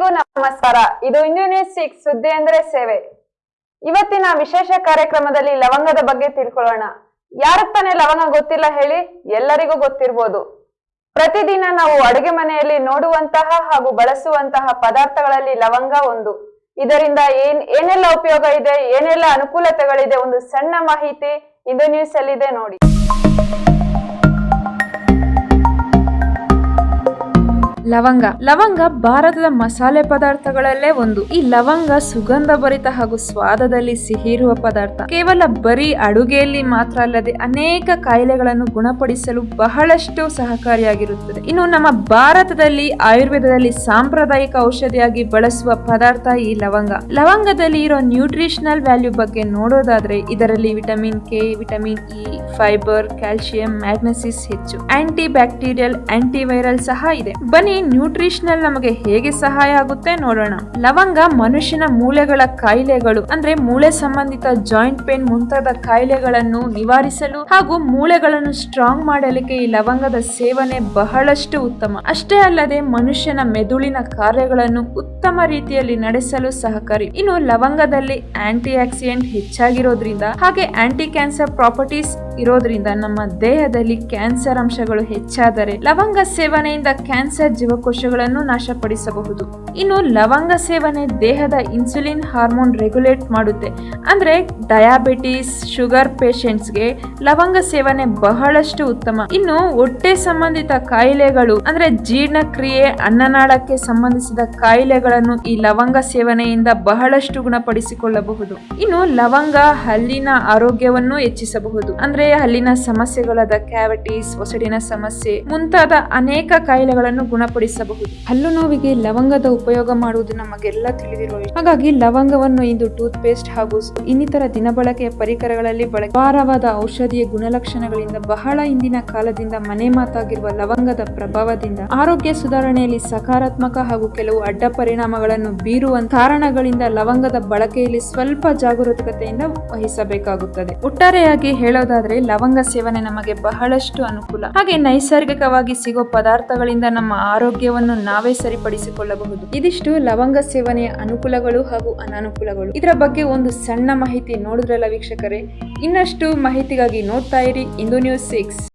ಎಲ್ಲರಿಗೂ ನಮಸ್ಕಾರ. ಇದು ನ್ಯೂಸ್ ಸಿಕ್ಸ್ ಸುದ್ದಿ ಅಂದ್ರೆ ಸೇವೆ. ಇವತ್ತಿನ ವಿಶೇಷ ಕಾರ್ಯಕ್ರಮದಲ್ಲಿ ಲವಂಗದ ಬಗ್ಗೆ ತಿಳ್ಕೊಳ್ಳೋಣ. ಯಾರಕ್ ತಾನೇ ಲವಂಗ ಗೊತ್ತಿಲ್ಲ ಹೇಳಿ ಎಲ್ಲರಿಗೂ ಗೊತ್ತಿರ್ಬೋದು. ಪ್ರತಿದಿನ ನಾವು ಅಡುಗೆ ಮನೆಯಲ್ಲಿ ನೋಡುವಂತಹ ಹಾಗೂ ಬಳಸುವಂತಹ ಪದಾರ್ಥಗಳಲ್ಲಿ ಲವಂಗ ಒಂದು. ಇದರಿಂದ ಏನ್, ಏನೆಲ್ಲ ಉಪಯೋಗ ಇದೆ, ಏನೆಲ್ಲ ಅನುಕೂಲತೆಗಳಿದೆ ಒಂದು ಸಣ್ಣ ಮಾಹಿತಿ ಇಂದು ನ್ಯೂಸ್ ಅಲ್ಲಿದೆ ನೋಡಿ. ಲವಂಗ. ಲವಂಗ ಭಾರತದ ಮಸಾಲೆ ಪದಾರ್ಥಗಳಲ್ಲೇ ಒಂದು. ಈ ಲವಂಗ ಸುಗಂಧ ಭರಿತ ಹಾಗೂ ಸ್ವಾದದಲ್ಲಿ ಸಿಹಿ ಇರುವ ಪದಾರ್ಥ. ಕೇವಲ ಬರೀ ಅಡುಗೆಯಲ್ಲಿ ಮಾತ್ರ ಅಲ್ಲದೆ ಅನೇಕ ಕಾಯಿಲೆಗಳನ್ನು ಗುಣಪಡಿಸಲು ಬಹಳಷ್ಟು ಸಹಕಾರಿಯಾಗಿರುತ್ತದೆ. ಇನ್ನು ನಮ್ಮ ಭಾರತದಲ್ಲಿ ಆಯುರ್ವೇದದಲ್ಲಿ ಸಾಂಪ್ರದಾಯಿಕ ಔಷಧಿಯಾಗಿ ಬಳಸುವ ಪದಾರ್ಥ ಈ ಲವಂಗ. ಲವಂಗದಲ್ಲಿ ಇರೋ ನ್ಯೂಟ್ರಿಷನಲ್ ವ್ಯಾಲ್ಯೂ ಬಗ್ಗೆ ನೋಡೋದಾದ್ರೆ ಇದರಲ್ಲಿ vitamin K, vitamin E, fibre calcium magnesium ಹೆಚ್ಚು. ಆಂಟಿ ಬ್ಯಾಕ್ಟೀರಿಯಲ್, ಆಂಟಿವೈರಲ್ ಸಹ ಇದೆ. ಬನ್ನಿ ನ್ಯೂಟ್ರಿಷನಲ್ ನಮಗೆ ಹೇಗೆ ಸಹಾಯ ಆಗುತ್ತೆ ನೋಡೋಣ. ಲವಂಗ ಮನುಷ್ಯನ ಮೂಳೆಗಳ ಕಾಯಿಲೆಗಳು, ಅಂದ್ರೆ ಮೂಳೆ ಸಂಬಂಧಿತ ಜಾಯಿಂಟ್ ಪೇನ್ ಮುಂತಾದ ಕಾಯಿಲೆಗಳನ್ನು ನಿವಾರಿಸಲು ಹಾಗೂ ಮೂಳೆಗಳನ್ನು ಸ್ಟ್ರಾಂಗ್ ಮಾಡಲಿಕ್ಕೆ ಈ ಲವಂಗದ ಸೇವನೆ ಬಹಳಷ್ಟು ಉತ್ತಮ. ಅಷ್ಟೇ ಅಲ್ಲದೆ ಮನುಷ್ಯನ ಮೆದುಳಿನ ಕಾರ್ಯಗಳನ್ನು ಉತ್ತಮ ರೀತಿಯಲ್ಲಿ ನಡೆಸಲು ಸಹಕಾರಿ. ಇನ್ನು ಲವಂಗದಲ್ಲಿ ಆಂಟಿ ಆಕ್ಸಿಡೆಂಟ್ ಹೆಚ್ಚಾಗಿರೋದ್ರಿಂದ ಹಾಗೆ ಆಂಟಿ ಕ್ಯಾನ್ಸರ್ ಪ್ರಾಪರ್ಟೀಸ್ ಇರೋದ್ರಿಂದ ನಮ್ಮ ದೇಹದಲ್ಲಿ ಕ್ಯಾನ್ಸರ್ ಅಂಶಗಳು ಹೆಚ್ಚಾದರೆ ಲವಂಗ ಸೇವನೆಯಿಂದ ಕ್ಯಾನ್ಸರ್ ಜೀವಕೋಶಗಳನ್ನು ನಾಶಪಡಿಸಬಹುದು. ಇನ್ನು ಲವಂಗ ಸೇವನೆ ದೇಹದ ಇನ್ಸುಲಿನ್ ಹಾರ್ಮೋನ್ ರೆಗ್ಯುಲೇಟ್ ಮಾಡುತ್ತೆ. ಅಂದ್ರೆ ಡಯಾಬಿಟಿಸ್, ಶುಗರ್ ಪೇಷಂಟ್ಸ್ಗೆ ಲವಂಗ ಸೇವನೆ ಬಹಳಷ್ಟು ಉತ್ತಮ. ಇನ್ನು ಹೊಟ್ಟೆ ಸಂಬಂಧಿತ ಕಾಯಿಲೆಗಳು, ಅಂದ್ರೆ ಜೀರ್ಣಕ್ರಿಯೆ, ಅನ್ನನಾಳಕ್ಕೆ ಸಂಬಂಧಿಸಿದ ಕಾಯಿಲೆಗಳನ್ನು ಈ ಲವಂಗ ಸೇವನೆಯಿಂದ ಬಹಳಷ್ಟು ಗುಣಪಡಿಸಿಕೊಳ್ಳಬಹುದು. ಇನ್ನು ಲವಂಗ ಹಲ್ಲಿನ ಆರೋಗ್ಯವನ್ನು ಹೆಚ್ಚಿಸಬಹುದು. ಅಂದ್ರೆ ಹಲ್ಲಿನ ಸಮಸ್ಯೆಗಳಾದ ಕ್ಯಾವಿಟೀಸ್ ಒಸಡಿನ ಸಮಸ್ಯೆ ಮುಂತಾದ ಅನೇಕ ಕಾಯಿಲೆಗಳನ್ನು ಗುಣಪಡಿಸಬಹುದು. ಹಲ್ಲು ನೋವಿಗೆ ಲವಂಗದ ಉಪಯೋಗ ಮಾಡುವುದು ನಮಗೆಲ್ಲ ತಿಳಿದಿರುವ ಹಾಗಾಗಿ ಲವಂಗವನ್ನು ಇಂದು ಟೂತ್ ಪೇಸ್ಟ್ ಹಾಗೂ ಇನ್ನಿತರ ದಿನಬಳಕೆಯ ಪರಿಕರಗಳಲ್ಲಿ ಬಳಕೆ ಭಾರವಾದ ಔಷಧೀಯ ಗುಣಲಕ್ಷಣಗಳಿಂದ ಬಹಳ ಹಿಂದಿನ ಕಾಲದಿಂದ ಮನೆ ಮಾತಾಗಿರುವ ಲವಂಗದ ಪ್ರಭಾವದಿಂದ ಆರೋಗ್ಯ ಸುಧಾರಣೆಯಲ್ಲಿ ಸಕಾರಾತ್ಮಕ ಹಾಗೂ ಕೆಲವು ಅಡ್ಡ ಪರಿಣಾಮಗಳನ್ನು ಬೀರುವ ಕಾರಣಗಳಿಂದ ಲವಂಗದ ಬಳಕೆಯಲ್ಲಿ ಸ್ವಲ್ಪ ಜಾಗರೂಕತೆಯಿಂದ ವಹಿಸಬೇಕಾಗುತ್ತದೆ. ಒಟ್ಟಾರೆಯಾಗಿ ಹೇಳೋದಾದ್ರೆ ಲವಂಗ ಸೇವನೆ ನಮಗೆ ಬಹಳಷ್ಟು ಅನುಕೂಲ. ಹಾಗೆ ನೈಸರ್ಗಿಕವಾಗಿ ಸಿಗೋ ಪದಾರ್ಥಗಳಿಂದ ನಮ್ಮ ಆರೋಗ್ಯವನ್ನು ನಾವೇ ಸರಿಪಡಿಸಿಕೊಳ್ಳಬಹುದು. ಇದಿಷ್ಟು ಲವಂಗ ಸೇವನೆಯ ಅನುಕೂಲಗಳು ಹಾಗೂ ಅನಾನುಕೂಲಗಳು. ಇದರ ಬಗ್ಗೆ ಒಂದು ಸಣ್ಣ ಮಾಹಿತಿ ನೋಡಿದ್ರಲ್ಲ ವೀಕ್ಷಕರೇ? ಇನ್ನಷ್ಟು ಮಾಹಿತಿಗಾಗಿ ನೋಡ್ತಾ ಇರಿ ಇಂದು ನ್ಯೂಸ್ ಸಿಕ್ಸ್.